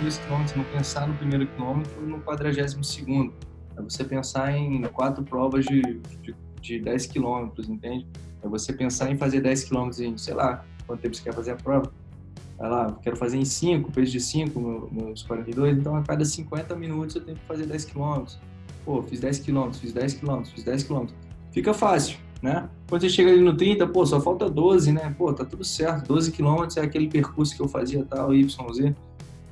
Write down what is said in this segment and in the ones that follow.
dois quilômetros, não pensar no primeiro quilômetro e no quadragésimo segundo. É você pensar em quatro provas de, de, de 10 quilômetros, entende? É você pensar em fazer 10 quilômetros em, sei lá, quanto tempo você quer fazer a prova. Vai lá, quero fazer em 5, peso de 5, meus 42, então a cada 50 minutos eu tenho que fazer 10 quilômetros. Pô, fiz 10 quilômetros, fiz 10 quilômetros, fiz 10 quilômetros. Fica fácil, né? Quando você chega ali no 30, pô, só falta 12, né? Pô, tá tudo certo, 12 quilômetros é aquele percurso que eu fazia tal, YZ.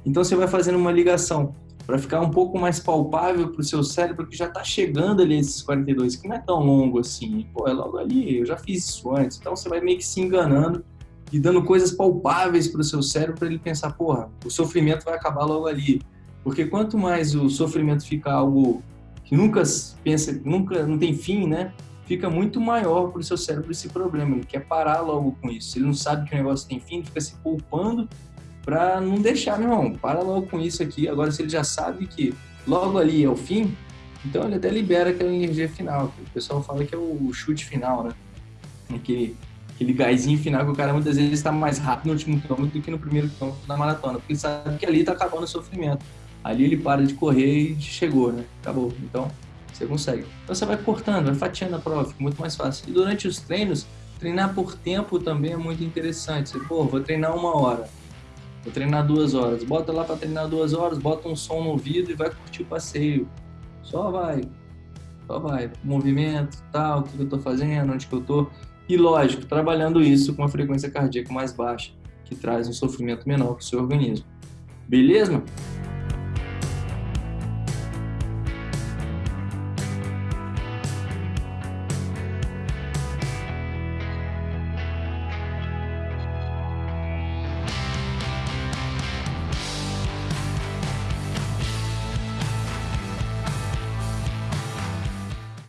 Então você vai fazendo uma ligação para ficar um pouco mais palpável para o seu cérebro que já está chegando ali esses 42, que não é tão longo assim. Pô, é logo ali, eu já fiz isso antes. Então você vai meio que se enganando e dando coisas palpáveis para o seu cérebro para ele pensar, porra, o sofrimento vai acabar logo ali. Porque quanto mais o sofrimento fica algo que nunca pensa, nunca não tem fim, né? Fica muito maior para o seu cérebro esse problema. Ele quer parar logo com isso. Ele não sabe que o negócio tem fim, ele fica se poupando para não deixar, meu irmão, para logo com isso aqui. Agora, se ele já sabe que logo ali é o fim, então ele até libera aquela energia final. O pessoal fala que é o chute final, né? Aquele, aquele gásinho final que o cara muitas vezes está mais rápido no último quilômetro do que no primeiro quilômetro da maratona, porque ele sabe que ali está acabando o sofrimento. Ali ele para de correr e chegou, né? Acabou. Então, você consegue. Então você vai cortando, vai fatiando a prova, fica muito mais fácil. E durante os treinos, treinar por tempo também é muito interessante. Você, pô, vou treinar uma hora Vou treinar duas horas. Bota lá para treinar duas horas, bota um som no ouvido e vai curtir o passeio. Só vai. Só vai. Movimento, tal, o que eu tô fazendo, onde que eu tô. E lógico, trabalhando isso com uma frequência cardíaca mais baixa, que traz um sofrimento menor para o seu organismo. Beleza?